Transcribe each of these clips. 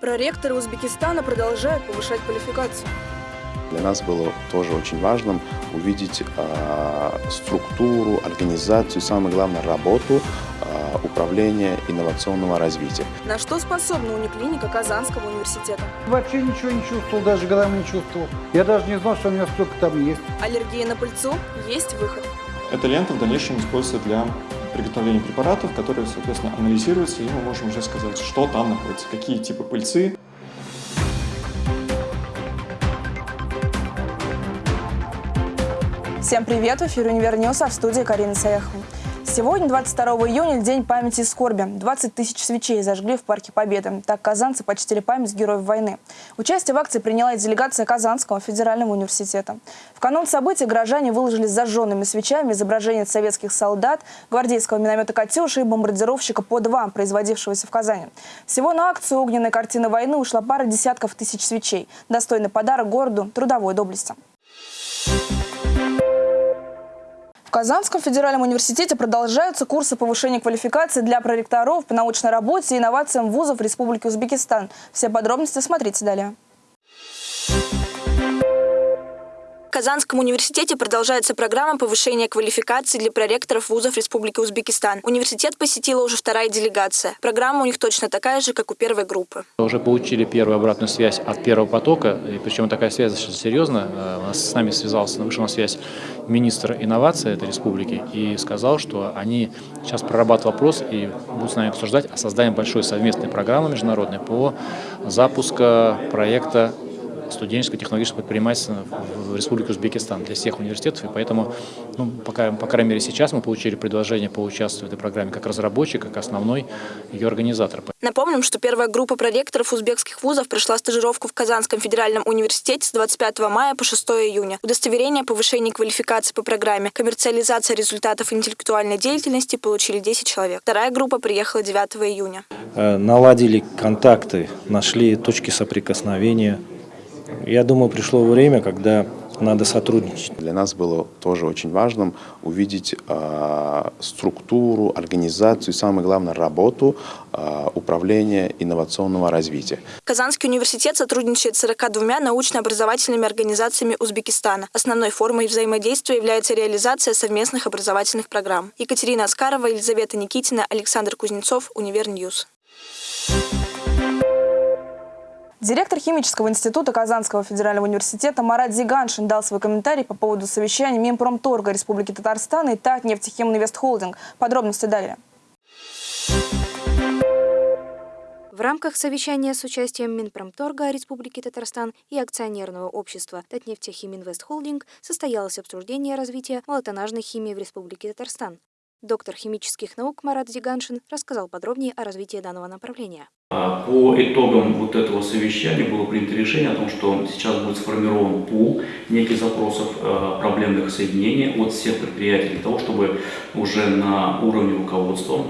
Проректоры Узбекистана продолжают повышать квалификацию. Для нас было тоже очень важным увидеть э, структуру, организацию, самое главное, работу э, управления инновационного развития. На что способна униклиника Казанского университета? Вообще ничего не чувствовал, даже грамм не чувствовал. Я даже не знал, что у меня столько там есть. Аллергия на пыльцу? Есть выход. Эта лента в дальнейшем используется для приготовления препаратов, которые, соответственно, анализируются, и мы можем уже сказать, что там находится, какие типы пыльцы, Всем привет! В эфире «Универ а в студии Карина Саяхова. Сегодня, 22 июня, День памяти и скорби. 20 тысяч свечей зажгли в Парке Победы. Так казанцы почтили память героев войны. Участие в акции приняла и делегация Казанского федерального университета. В канун событий горожане выложили зажженными свечами изображения советских солдат, гвардейского миномета «Катюша» и бомбардировщика «По-2», производившегося в Казани. Всего на акцию огненной картины войны ушла пара десятков тысяч свечей. Достойный подарок городу трудовой доблести. Казанском федеральном университете продолжаются курсы повышения квалификации для проректоров по научной работе и инновациям вузов Республики Узбекистан. Все подробности смотрите далее. Казанском университете продолжается программа повышения квалификации для проректоров вузов Республики Узбекистан. Университет посетила уже вторая делегация. Программа у них точно такая же, как у первой группы. Уже получили первую обратную связь от первого потока, и причем такая связь достаточно серьезная. Э, с нами связался, вышел на связь министр инноваций этой республики и сказал, что они сейчас прорабатывают вопрос и будут с нами обсуждать о создании большой совместной программы международной по запуску проекта студенческого технологического предпринимательства в Республике Узбекистан для всех университетов. И поэтому, ну, пока, по крайней мере, сейчас мы получили предложение поучаствовать в этой программе как разработчик, как основной ее организатор. Напомним, что первая группа проректоров узбекских вузов прошла стажировку в Казанском федеральном университете с 25 мая по 6 июня. Удостоверение о повышении квалификации по программе «Коммерциализация результатов интеллектуальной деятельности» получили 10 человек. Вторая группа приехала 9 июня. Э, наладили контакты, нашли точки соприкосновения, я думаю, пришло время, когда надо сотрудничать. Для нас было тоже очень важным увидеть э, структуру, организацию и, самое главное, работу э, управления инновационного развития. Казанский университет сотрудничает с 42 научно-образовательными организациями Узбекистана. Основной формой взаимодействия является реализация совместных образовательных программ. Екатерина Аскарова, Елизавета Никитина, Александр Кузнецов, Универньюз. Директор Химического института Казанского федерального университета Марат Зиганшин дал свой комментарий по поводу совещания Минпромторга Республики Татарстан и Татнефтехим Инвестхолдинг. Подробности далее. В рамках совещания с участием Минпромторга Республики Татарстан и акционерного общества Татнефтехиминвест состоялось обсуждение развития молотонажной химии в Республике Татарстан. Доктор химических наук Марат Зиганшин рассказал подробнее о развитии данного направления. А, по итогам вот этого совещания было принято решение о том, что сейчас будет сформирован пул неких запросов а, проблемных соединений от всех предприятий для того, чтобы уже на уровне руководства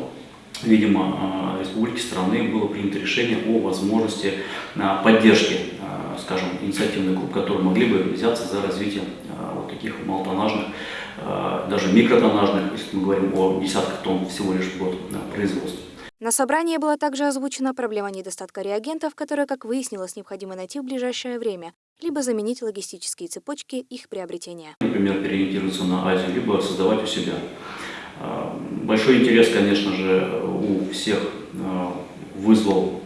видимо, а, республики страны было принято решение о возможности поддержки, скажем, инициативных групп, которые могли бы взяться за развитие вот таких молотонажных, даже микротонажных, если мы говорим о десятках тонн всего лишь в год производства. На собрании была также озвучена проблема недостатка реагентов, которые, как выяснилось, необходимо найти в ближайшее время, либо заменить логистические цепочки их приобретения. Например, переориентироваться на Азию, либо создавать у себя. А, большой интерес, конечно же, у всех а, вызвал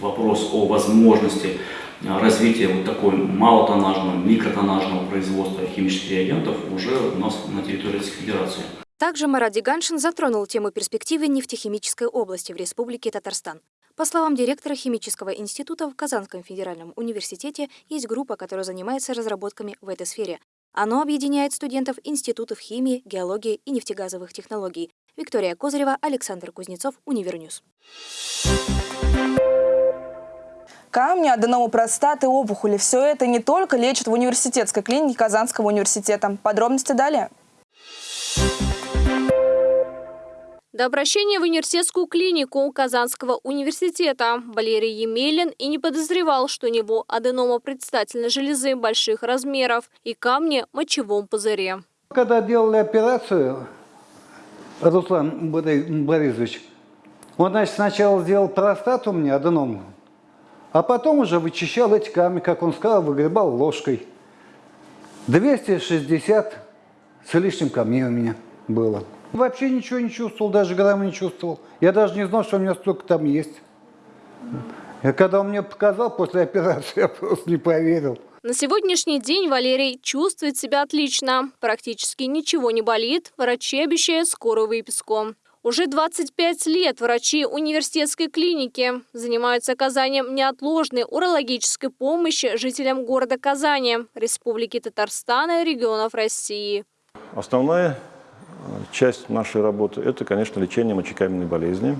вопрос о возможности развития вот такой малотоннажного, микротоннажного производства химических реагентов уже у нас на территории Российской Федерации. Также Марат Диганшин затронул тему перспективы нефтехимической области в Республике Татарстан. По словам директора химического института в Казанском федеральном университете, есть группа, которая занимается разработками в этой сфере. Оно объединяет студентов институтов химии, геологии и нефтегазовых технологий. Виктория Козырева, Александр Кузнецов, Универньюз. Камни, аденома простаты, опухоли – все это не только лечат в университетской клинике Казанского университета. Подробности далее. До обращения в университетскую клинику Казанского университета Валерий Емелин и не подозревал, что у него аденома предстательной железы больших размеров и камни в мочевом пузыре. Когда делали операцию, Руслан Борисович, он, значит, сначала сделал простату мне, аденому, А потом уже вычищал эти камни, как он сказал, выгребал ложкой. 260 с лишним камней у меня было. Вообще ничего не чувствовал, даже грамма не чувствовал. Я даже не знал, что у меня столько там есть. И когда он мне показал после операции, я просто не поверил. На сегодняшний день Валерий чувствует себя отлично. Практически ничего не болит. Врачи обещают скорую выписку. Уже 25 лет врачи университетской клиники занимаются оказанием неотложной урологической помощи жителям города Казани, Республики Татарстан и регионов России. Основная э, часть нашей работы – это, конечно, лечение мочекаменной болезни.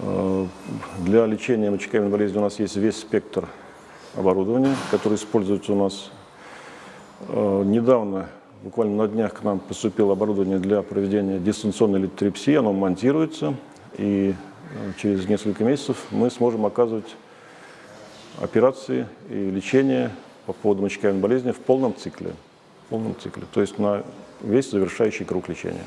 Э, Для лечения мочекаменной болезни у нас есть весь спектр оборудования, который используется у нас. Э, Недавно, буквально на днях, к нам поступило оборудование для проведения дистанционной литотрепсии. Оно монтируется, и э, через несколько месяцев мы сможем оказывать операции и лечение по поводу мочекаменной болезни в полном цикле. В полном цикле, то есть на весь завершающий круг лечения.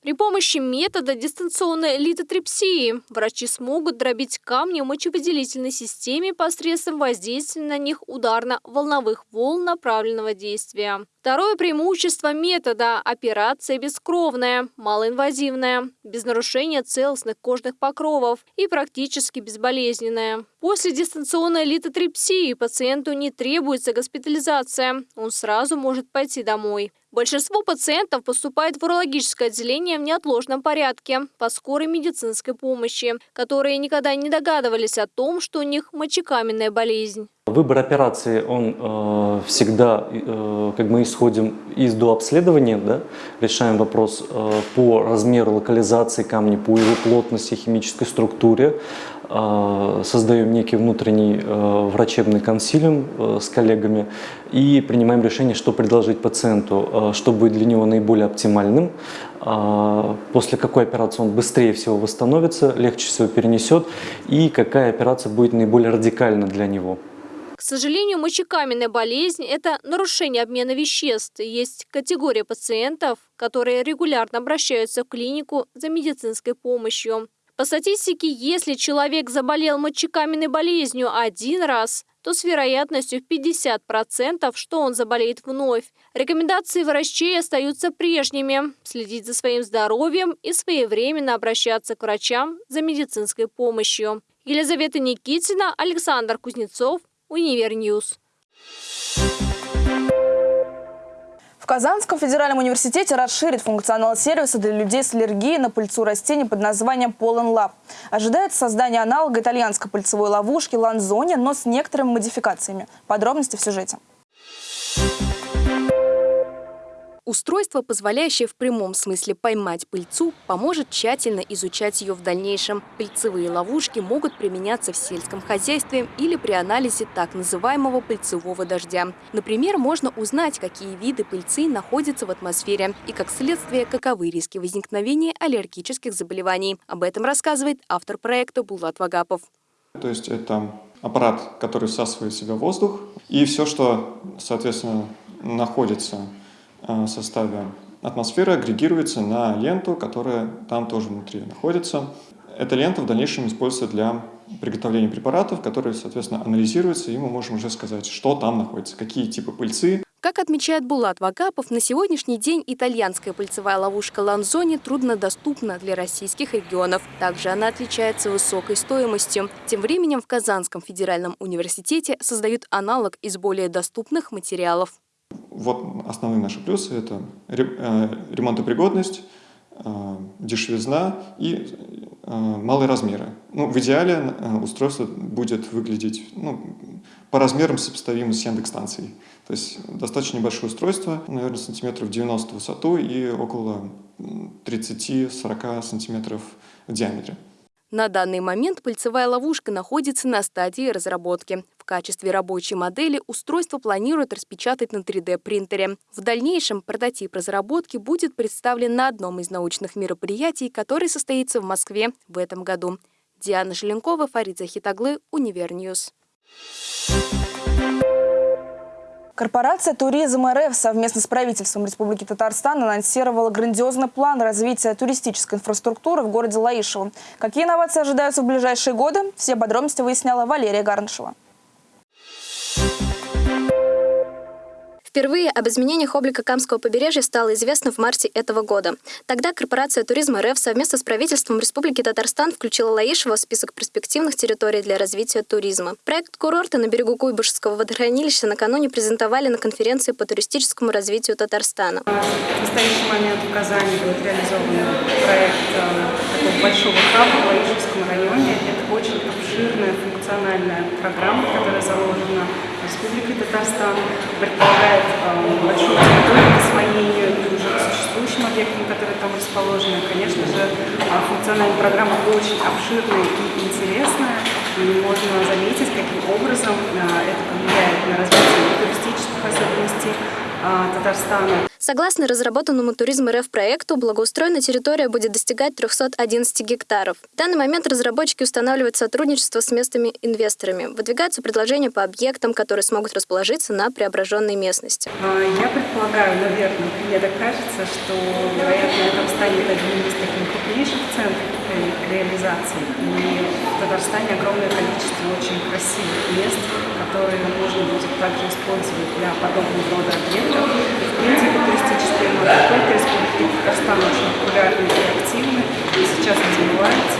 При помощи метода дистанционной литотрепсии врачи смогут дробить камни в мочевыделительной системе посредством воздействия на них ударно-волновых волн направленного действия. Второе преимущество метода – операция бескровная, малоинвазивная, без нарушения целостных кожных покровов и практически безболезненная. После дистанционной литотрепсии пациенту не требуется госпитализация, он сразу может пойти домой. Большинство пациентов поступает в урологическое отделение в неотложном порядке по скорой медицинской помощи, которые никогда не догадывались о том, что у них мочекаменная болезнь. Выбор операции, он э, всегда, э, как мы исходим из дообследования, да, решаем вопрос э, по размеру локализации камня, по его плотности, химической структуре, э, создаем некий внутренний э, врачебный консилиум э, с коллегами и принимаем решение, что предложить пациенту, э, что будет для него наиболее оптимальным, э, после какой операции он быстрее всего восстановится, легче всего перенесет и какая операция будет наиболее радикальна для него. К сожалению, мочекаменная болезнь – это нарушение обмена веществ. Есть категория пациентов, которые регулярно обращаются в клинику за медицинской помощью. По статистике, если человек заболел мочекаменной болезнью один раз, то с вероятностью в 50%, что он заболеет вновь. Рекомендации врачей остаются прежними – следить за своим здоровьем и своевременно обращаться к врачам за медицинской помощью. Елизавета Никитина, Александр Кузнецов, Универньюз. В Казанском федеральном университете расширят функционал сервиса для людей с аллергией на пыльцу растений под названием Pollen Lab. Ожидается создание аналога итальянской пыльцевой ловушки Lanzoni, но с некоторыми модификациями. Подробности в сюжете. Устройство, позволяющее в прямом смысле поймать пыльцу, поможет тщательно изучать ее в дальнейшем. Пыльцевые ловушки могут применяться в сельском хозяйстве или при анализе так называемого пыльцевого дождя. Например, можно узнать, какие виды пыльцы находятся в атмосфере и, как следствие, каковы риски возникновения аллергических заболеваний. Об этом рассказывает автор проекта Булат Вагапов. То есть это аппарат, который всасывает в себя воздух, и все, что, соответственно, находится составе атмосферы, агрегируется на ленту, которая там тоже внутри находится. Эта лента в дальнейшем используется для приготовления препаратов, которые, соответственно, анализируются, и мы можем уже сказать, что там находится, какие типы пыльцы. Как отмечает Булат Вагапов, на сегодняшний день итальянская пыльцевая ловушка Ланзони труднодоступна для российских регионов. Также она отличается высокой стоимостью. Тем временем в Казанском федеральном университете создают аналог из более доступных материалов. Вот основные наши плюсы – это ремонтопригодность, дешевизна и малые размеры. Ну, в идеале устройство будет выглядеть ну, по размерам сопоставимо с Яндекс-станцией. То есть достаточно небольшое устройство, наверное, сантиметров 90 в высоту и около 30-40 сантиметров в диаметре. На данный момент пыльцевая ловушка находится на стадии разработки. Качестве рабочей модели устройство планируют распечатать на 3D-принтере. В дальнейшем прототип разработки будет представлен на одном из научных мероприятий, который состоится в Москве в этом году. Диана Желенкова, Фарид Захитаглы, Универньюз. Корпорация «Туризм РФ» совместно с правительством Республики Татарстан анонсировала грандиозный план развития туристической инфраструктуры в городе Лаишево. Какие инновации ожидаются в ближайшие годы? Все подробности выясняла Валерия Гарнышева. Впервые об изменениях облика Камского побережья стало известно в марте этого года. Тогда корпорация «Туризм РФ» совместно с правительством Республики Татарстан включила Лаишево в список перспективных территорий для развития туризма. Проект курорта на берегу Куйбышевского водохранилища накануне презентовали на конференции по туристическому развитию Татарстана. В настоящий момент в Казани будет реализован проект э, такого большого хаба в Лаишевском районе. Это очень обширная функциональная программа, которая Республикой Татарстан, предполагает э, большую территорию освоению и уже к существующим объектам, которые там расположены. Конечно же, э, функциональная программа очень обширная и интересная, и можно заметить, каким образом э, это повлияет на развитие туристических особенностей э, Татарстана. Согласно разработанному туризм РФ проекту, благоустроенная территория будет достигать 311 гектаров. В данный момент разработчики устанавливают сотрудничество с местными инвесторами. Выдвигаются предложения по объектам, которые смогут расположиться на преображенной местности. А, я предполагаю, наверное, мне так кажется, что, вероятно, это станет одним из таких крупнейших центров реализации. И в Татарстане огромное количество очень красивых мест, которые можно будет также использовать для подобного рода объектов. В принципе, туристические маршруты Республики Татарстан очень популярны и активны, и сейчас развиваются.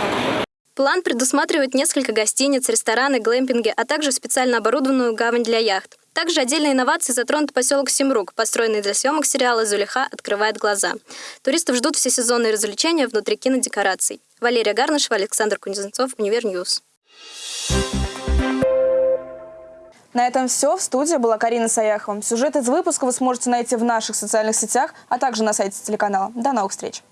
План предусматривает несколько гостиниц, рестораны, глэмпинги, а также специально оборудованную гавань для яхт. Также отдельной инновацией затронут поселок Семрук, построенный для съемок сериала «Зулиха. Открывает глаза». Туристов ждут всесезонные развлечения внутри кинодекораций. Валерия Гарнышева, Александр Кузнецов, Универньюз. На этом все. В студии была Карина Саяхова. Сюжет из выпуска вы сможете найти в наших социальных сетях, а также на сайте телеканала. До новых встреч!